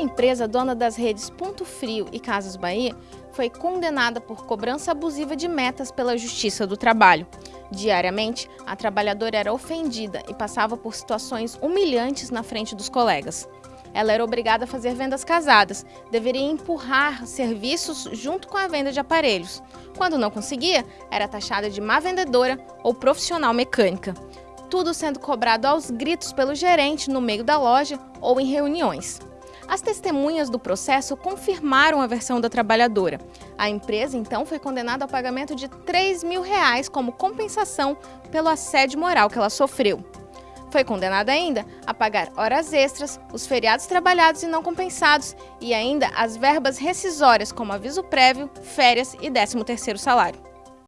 empresa dona das redes Ponto Frio e Casas Bahia foi condenada por cobrança abusiva de metas pela Justiça do Trabalho. Diariamente, a trabalhadora era ofendida e passava por situações humilhantes na frente dos colegas. Ela era obrigada a fazer vendas casadas, deveria empurrar serviços junto com a venda de aparelhos. Quando não conseguia, era taxada de má vendedora ou profissional mecânica. Tudo sendo cobrado aos gritos pelo gerente no meio da loja ou em reuniões. As testemunhas do processo confirmaram a versão da trabalhadora. A empresa, então, foi condenada ao pagamento de 3 mil reais como compensação pelo assédio moral que ela sofreu. Foi condenada ainda a pagar horas extras, os feriados trabalhados e não compensados e ainda as verbas rescisórias como aviso prévio, férias e 13º salário.